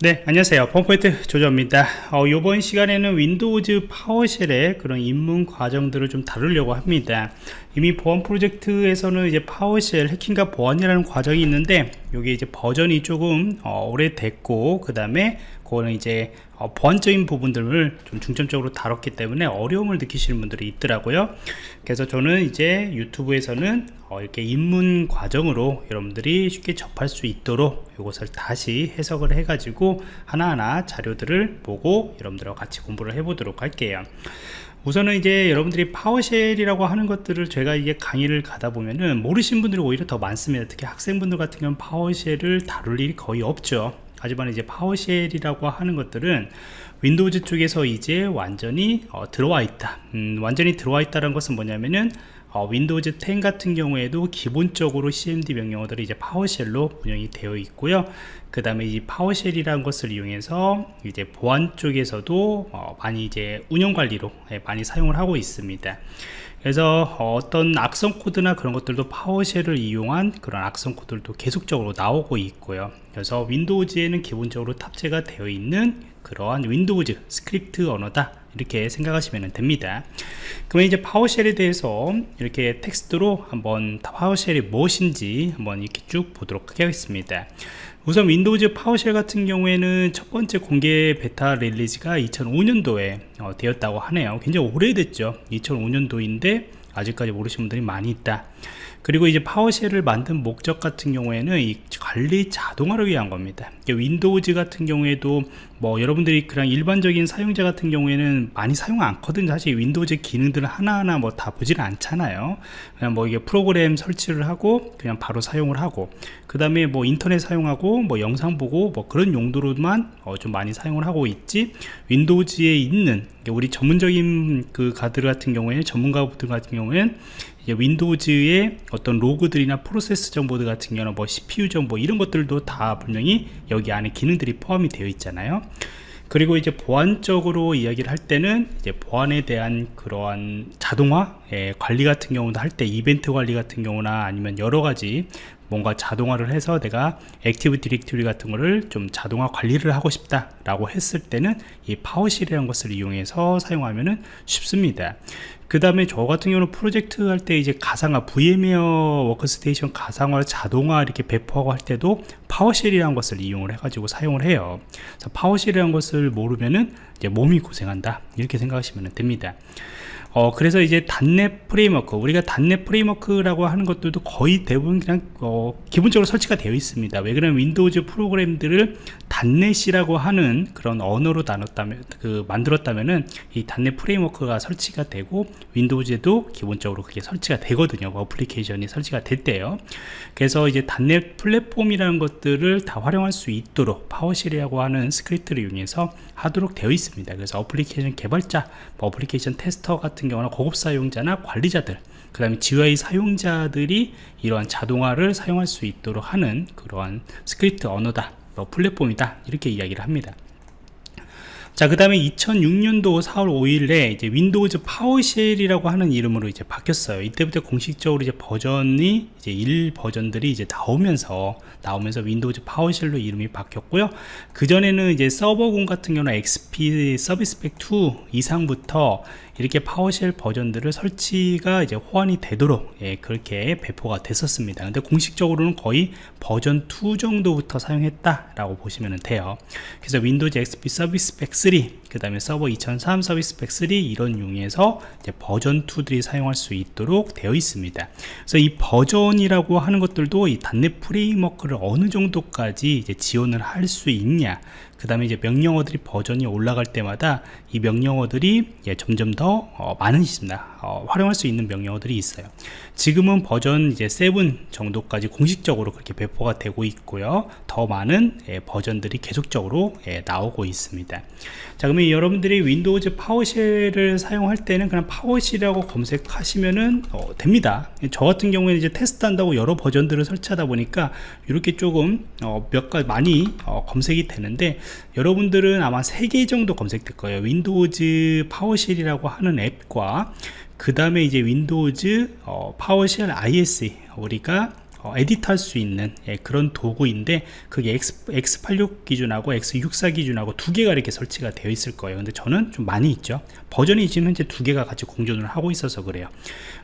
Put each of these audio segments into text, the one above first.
네 안녕하세요. 펌포인트 조조입니다. 어, 이번 시간에는 Windows PowerShell의 그런 입문 과정들을 좀 다루려고 합니다. 이미 보안 프로젝트에서는 이제 PowerShell 해킹과 보안이라는 과정이 있는데 이게 이제 버전이 조금 어, 오래됐고 그 다음에 그거는 이제 어, 보안적인 부분들을 좀 중점적으로 다뤘기 때문에 어려움을 느끼시는 분들이 있더라고요. 그래서 저는 이제 유튜브에서는 어, 이렇게 입문 과정으로 여러분들이 쉽게 접할 수 있도록 이것을 다시 해석을 해 가지고 하나하나 자료들을 보고 여러분들과 같이 공부를 해 보도록 할게요. 우선은 이제 여러분들이 PowerShell이라고 하는 것들을 제가 이게 강의를 가다 보면은 모르신 분들이 오히려 더 많습니다. 특히 학생분들 같은 경우는 PowerShell을 다룰 일이 거의 없죠 하지만 이제 PowerShell이라고 하는 것들은 Windows 쪽에서 이제 완전히 어, 들어와 있다. 음, 완전히 들어와 있다는 것은 뭐냐면은 어, Windows 10 같은 경우에도 기본적으로 cmd 명령어들이 이제 PowerShell로 운영이 되어 있고요. 그 다음에 이 PowerShell이라는 것을 이용해서 이제 보안 쪽에서도 어, 많이 이제 운영 관리로 예, 많이 사용을 하고 있습니다. 그래서 어떤 악성 코드나 그런 것들도 PowerShell을 이용한 그런 악성 코드들도 계속적으로 나오고 있고요. 그래서 Windows에는 기본적으로 탑재가 되어 있는 그러한 Windows 스크립트 언어다 이렇게 생각하시면 됩니다. 그러면 이제 PowerShell에 대해서 이렇게 텍스트로 한번 PowerShell이 무엇인지 한번 이렇게 쭉 보도록 하겠습니다. 우선 Windows PowerShell 같은 경우에는 첫 번째 공개 베타 release가 2005년도에 어, 되었다고 하네요. 굉장히 오래됐죠. 2005년도인데 아직까지 모르시는 분들이 많이 있다 그리고 이제 PowerShell을 만든 목적 같은 경우에는 이 관리 자동화를 위한 겁니다. Windows 같은 경우에도 뭐 여러분들이 그냥 일반적인 사용자 같은 경우에는 많이 사용 않거든요. 사실 Windows 기능들을 하나하나 뭐 다 보지는 않잖아요. 그냥 뭐 이게 프로그램 설치를 하고 그냥 바로 사용을 하고 그 다음에 뭐 인터넷 사용하고 뭐 영상 보고 뭐 그런 용도로만 어 좀 많이 사용을 하고 있지 윈도우즈에 있는 우리 전문적인 그 가드 같은 경우에 전문가들 같은 경우에는 윈도우즈의 어떤 로그들이나 프로세스 정보들 같은 경우는 뭐 CPU 정보 이런 것들도 다 분명히 여기 안에 기능들이 포함이 되어 있잖아요. 그리고 이제 보안적으로 이야기를 할 때는 이제 보안에 대한 그러한 자동화 예, 관리 같은 경우도 할 때 이벤트 관리 같은 경우나 아니면 여러 가지 뭔가 자동화를 해서 내가 Active Directory 같은 거를 좀 자동화 관리를 하고 싶다 라고 했을 때는 이 PowerShell이라는 것을 이용해서 사용하면 쉽습니다. 그 다음에 저 같은 경우는 프로젝트 할 때 이제 가상화 VMware Workstation 가상화 자동화 이렇게 배포하고 할 때도 PowerShell이라는 것을 이용을 해가지고 사용을 해요. PowerShell이라는 것을 모르면은 이제 몸이 고생한다. 이렇게 생각하시면 됩니다 어, 그래서 이제 .NET Framework 우리가 .NET Framework라고 하는 것들도 거의 대부분 그냥 어, 기본적으로 설치가 되어 있습니다. 왜 그러면 Windows 프로그램들을 .NET이라고 하는 그런 언어로 나눴다면 그 만들었다면은 이 단넷 프레임워크가 설치가 되고 Windows에도 기본적으로 그게 설치가 되거든요. 어플리케이션이 설치가 될 때요. 그래서 이제 .NET 플랫폼이라는 것들을 다 활용할 수 있도록 PowerShell이라고 하는 스크립트를 이용해서 하도록 되어 있습니다. 그래서 어플리케이션 개발자 뭐 어플리케이션 테스터 같은 같은 경우나 고급 사용자나 관리자들 그 다음에 GUI 사용자들이 이러한 자동화를 사용할 수 있도록 하는 그러한 스크립트 언어다 뭐 플랫폼이다 이렇게 이야기를 합니다 자, 그 다음에 2006년도 4월 5일에 이제 Windows PowerShell이라고 하는 이름으로 이제 바뀌었어요. 이때부터 공식적으로 이제 버전이 이제 1 버전들이 이제 나오면서 나오면서 Windows PowerShell로 이름이 바뀌었고요. 그전에는 이제 서버공 같은 경우는 XP Service Pack 2 이상부터 이렇게 PowerShell 버전들을 설치가 이제 호환이 되도록 예, 그렇게 배포가 됐었습니다. 근데 공식적으로는 거의 버전 2 정도부터 사용했다 라고 보시면 돼요. 그래서 Windows XP Service Pack 3 그 다음에 서버 2003 Service Pack 3 이런 용에서 버전 2들이 사용할 수 있도록 되어 있습니다. 그래서 이 버전이라고 하는 것들도 이 .NET Framework를 어느 정도까지 이제 지원을 할 수 있냐 그 다음에 이제 명령어들이 버전이 올라갈 때마다 이 명령어들이 예, 점점 더 어, 많으십니다 어, 활용할 수 있는 명령어들이 있어요. 지금은 버전 이제 7 정도까지 공식적으로 그렇게 배포가 되고 있고요. 더 많은 예, 버전들이 계속적으로 예, 나오고 있습니다. 자 그러면 여러분들이 Windows PowerShell을 사용할 때는 그냥 PowerShell이라고 검색하시면은 어, 됩니다. 저 같은 경우에는 이제 테스트 한다고 여러 버전들을 설치하다 보니까 이렇게 조금 어, 몇 가지 많이 어, 검색이 되는데 여러분들은 아마 3개 정도 검색될 거예요. Windows PowerShell이라고 하는 앱과 그 다음에 이제 Windows 어, PowerShell ISE 우리가 어, edit할 수 있는 예, 그런 도구인데 그게 X, X86 기준하고 X64 기준하고 두 개가 이렇게 설치가 되어 있을 거예요. 근데 저는 좀 많이 있죠. 버전이 지금 현재 두 개가 같이 공존을 하고 있어서 그래요.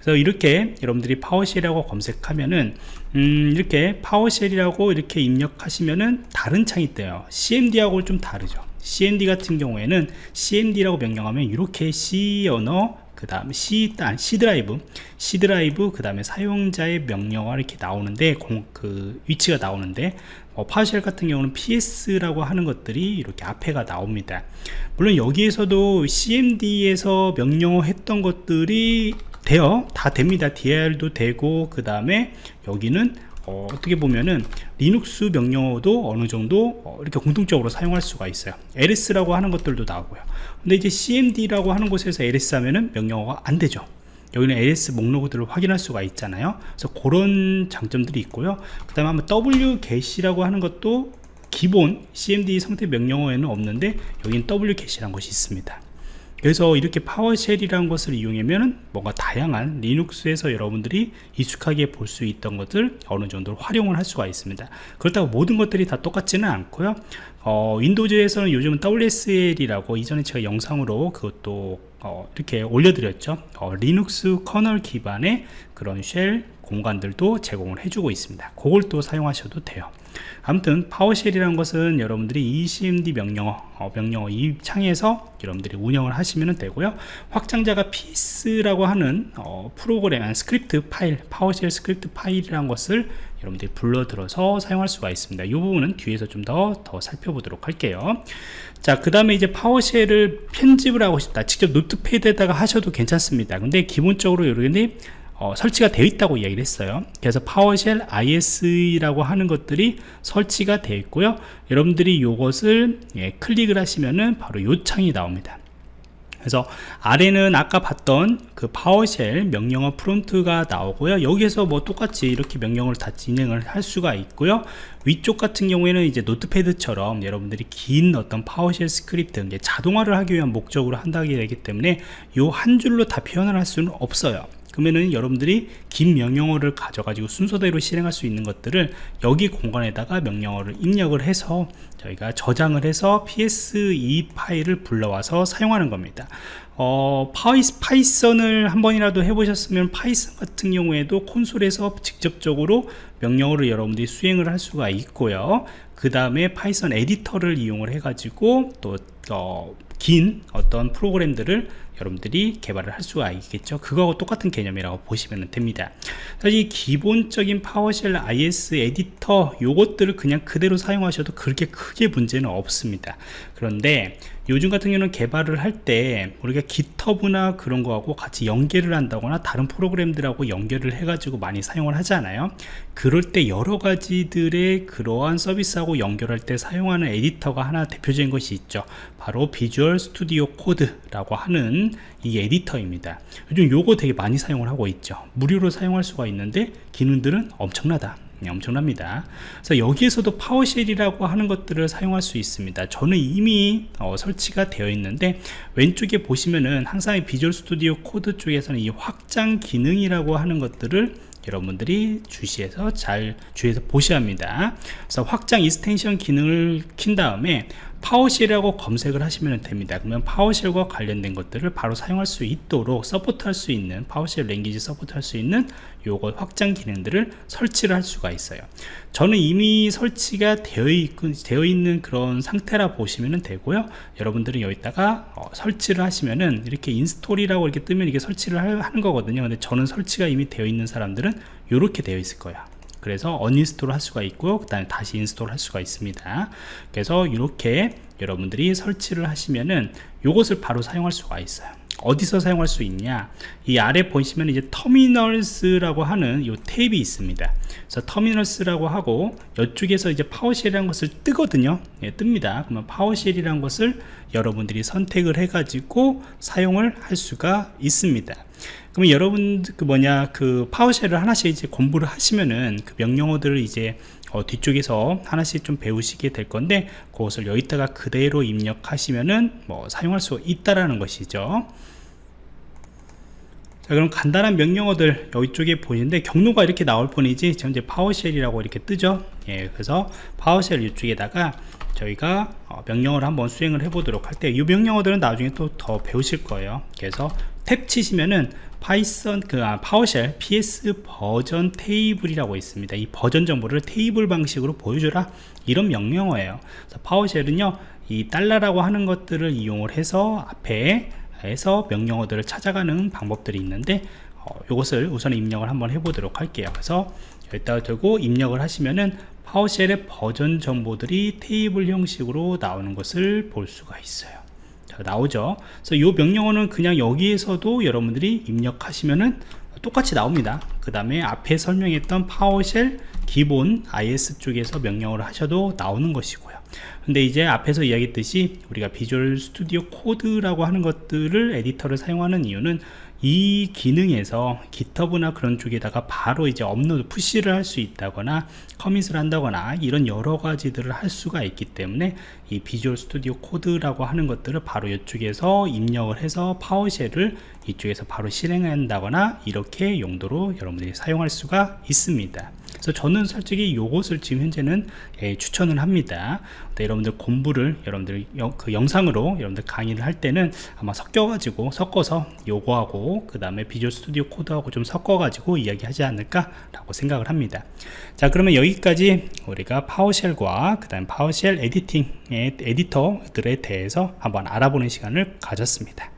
그래서 이렇게 여러분들이 PowerShell이라고 검색하면은 음, 이렇게 파워쉘이라고 이렇게 입력하시면은 다른 창이 떠요. CMD하고 좀 다르죠. CMD 같은 경우에는 CMD라고 명령하면 이렇게 C 언어 그 다음에 C, 아, C 드라이브 C 드라이브 그 다음에 사용자의 명령어 이렇게 나오는데 공, 그 위치가 나오는데 어, PowerShell 같은 경우는 PS라고 하는 것들이 이렇게 앞에가 나옵니다. 물론 여기에서도 CMD에서 명령어 했던 것들이 돼요. 다 됩니다. DR도 되고 그 다음에 여기는 어, 떻게 보면은 리눅스 명령어도 어느 정도 어, 이렇게 공통적으로 사용할 수가 있어요. LS라고 하는 것들도 나오고요. 근데 이제 CMD라고 하는 곳에서 LS 하면은 명령어가 안 되죠. 여기는 LS 목록들을 확인할 수가 있잖아요. 그래서 그런 장점들이 있고요. 그 다음에 한번 wget이라고 하는 것도 기본 CMD 상태 명령어에는 없는데 여기는 wget이라는 것이 있습니다 그래서 이렇게 PowerShell이라는 것을 이용하면 뭔가 다양한 Linux에서 여러분들이 익숙하게 볼 수 있던 것들 어느 정도 활용을 할 수가 있습니다. 그렇다고 모든 것들이 다 똑같지는 않고요. 어, Windows에서는 요즘은 WSL이라고 이전에 제가 영상으로 그것도 어, 이렇게 올려드렸죠. 어, 리눅스 커널 기반의 그런 shell 공간들도 제공을 해주고 있습니다. 그걸 또 사용하셔도 돼요 아무튼 PowerShell이라는 것은 여러분들이 이 CMD 명령어 어, 명령어 이 창에서 여러분들이 운영을 하시면 되고요. 확장자가 PS라고 하는 어, 프로그램 스크립트 파일 PowerShell 스크립트 파일이라는 것을 여러분들이 불러들어서 사용할 수가 있습니다. 이 부분은 뒤에서 좀 더더 살펴보도록 할게요. 자그 다음에 이제 PowerShell을 편집을 하고 싶다. 직접 Notepad에다가 하셔도 괜찮습니다. 근데 기본적으로 여러분들이 어, 설치가 되어 있다고 이야기를 했어요. 그래서 PowerShell ISE라고 하는 것들이 설치가 되어 있고요. 여러분들이 이것을 예, 클릭을 하시면은 바로 요 창이 나옵니다. 그래서 아래는 아까 봤던 그 PowerShell 명령어 prompt가 나오고요. 여기에서 뭐 똑같이 이렇게 명령을 다 진행을 할 수가 있고요. 위쪽 같은 경우에는 이제 Notepad처럼 여러분들이 긴 어떤 PowerShell 스크립트 자동화를 하기 위한 목적으로 한다기 되기 때문에 요한 줄로 다 표현을 할 수는 없어요 그러면은 여러분들이 긴 명령어를 가져가지고 순서대로 실행할 수 있는 것들을 여기 공간에다가 명령어를 입력을 해서 저희가 저장을 해서 ps2 파일을 불러와서 사용하는 겁니다. 어, 파이스, Python을 한 번이라도 해보셨으면 Python 같은 경우에도 콘솔에서 직접적으로 명령어를 여러분들이 수행을 할 수가 있고요. 그 다음에 Python 에디터를 이용을 해 가지고 또 어, 긴 어떤 프로그램들을 여러분들이 개발을 할 수가 있겠죠? 그거하고 똑같은 개념이라고 보시면 됩니다. 사실 기본적인 PowerShell ISE 에디터 요것들을 그냥 그대로 사용하셔도 그렇게 크게 문제는 없습니다. 그런데 요즘 같은 경우는 개발을 할 때 우리가 GitHub나 그런 거하고 같이 연계를 한다거나 다른 프로그램들하고 연결을 해 가지고 많이 사용을 하잖아요. 그럴 때 여러 가지들의 그러한 서비스하고 연결할 때 사용하는 에디터가 하나 대표적인 것이 있죠. 바로 비주얼 스튜디오 코드라고 하는 이 에디터입니다. 요즘 요거 되게 많이 사용을 하고 있죠. 무료로 사용할 수가 있는데 기능들은 엄청나다 엄청납니다. 그래서 여기에서도 PowerShell이라고 하는 것들을 사용할 수 있습니다. 저는 이미 어, 설치가 되어 있는데 왼쪽에 보시면은 항상 Visual Studio Code 쪽에서는 이 확장 기능이라고 하는 것들을 여러분들이 주시해서 잘 주의해서 보셔야 합니다. 그래서 확장 extension 기능을 킨 다음에 PowerShell이라고 검색을 하시면 됩니다. 그러면 PowerShell과 관련된 것들을 바로 사용할 수 있도록 support할 수 있는 PowerShell language support할 수 있는 요거 확장 기능들을 설치를 할 수가 있어요. 저는 이미 설치가 되어, 있, 되어 있는 그런 상태라 보시면 되고요. 여러분들은 여기다가 어, 설치를 하시면은 이렇게 install이라고 이렇게 뜨면 이게 설치를 하는 거거든요. 근데 저는 설치가 이미 되어 있는 사람들은 이렇게 되어 있을 거야 그래서 uninstall 할 수가 있고 그 다음에 다시 install 할 수가 있습니다. 그래서 이렇게 여러분들이 설치를 하시면은 이것을 바로 사용할 수가 있어요 어디서 사용할 수 있냐? 이 아래 보시면 이제 terminals라고 하는 이 탭이 있습니다. 그래서 terminals라고 하고 이쪽에서 이제 PowerShell이라는 것을 뜨거든요. 예, 뜹니다. 그러면 PowerShell이라는 것을 여러분들이 선택을 해 가지고 사용을 할 수가 있습니다. 그러면 여러분 그 뭐냐 그 PowerShell을 하나씩 이제 공부를 하시면은 그 명령어들을 이제 어, 뒤쪽에서 하나씩 좀 배우시게 될 건데 그것을 여기다가 그대로 입력하시면은 뭐 사용할 수 있다라는 것이죠. 자 그럼 간단한 명령어들 이쪽에 보이는데 경로가 이렇게 나올 뿐이지 현재 PowerShell이라고 이렇게 뜨죠? 예 그래서 PowerShell 이쪽에다가 저희가 어, 명령어를 한번 수행을 해 보도록 할 때 이 명령어들은 나중에 또 더 배우실 거예요. 그래서 탭 치시면은 파이썬 그 아, 파워쉘 ps 버전 테이블이라고 있습니다. 이 버전 정보를 테이블 방식으로 보여줘라. 이런 명령어예요. PowerShell은요 이 달러라고 하는 것들을 이용을 해서 앞에 해서 명령어들을 찾아가는 방법들이 있는데 어, 이것을 우선 입력을 한번 해보도록 할게요. 그래서 여기다가 두고 입력을 하시면은 파워쉘의 버전 정보들이 테이블 형식으로 나오는 것을 볼 수가 있어요 자, 나오죠. 그래서 이 명령어는 그냥 여기에서도 여러분들이 입력하시면은 똑같이 나옵니다. 그 다음에 앞에 설명했던 파워쉘 기본 IS 쪽에서 명령어를 하셔도 나오는 것이고요. 근데 이제 앞에서 이야기했듯이 우리가 Visual Studio Code라고 하는 것들을 에디터를 사용하는 이유는 이 기능에서 GitHub나 그런 쪽에다가 바로 이제 업로드 push를 할 수 있다거나 commit을 한다거나 이런 여러 가지들을 할 수가 있기 때문에 이 Visual Studio Code라고 하는 것들을 바로 이쪽에서 입력을 해서 PowerShell을 이쪽에서 바로 실행한다거나 이렇게 용도로 여러분들이 사용할 수가 있습니다 그래서 저는 솔직히 이것을 지금 현재는 예, 추천을 합니다. 네, 여러분들 공부를 여러분들 영, 그 영상으로 여러분들 강의를 할 때는 아마 섞여 가지고 섞어서 요거하고 그 다음에 Visual Studio Code하고 좀 섞어 가지고 이야기하지 않을까 라고 생각을 합니다. 자 그러면 여기까지 우리가 PowerShell과 그 다음 PowerShell editing의 에디터들에 대해서 한번 알아보는 시간을 가졌습니다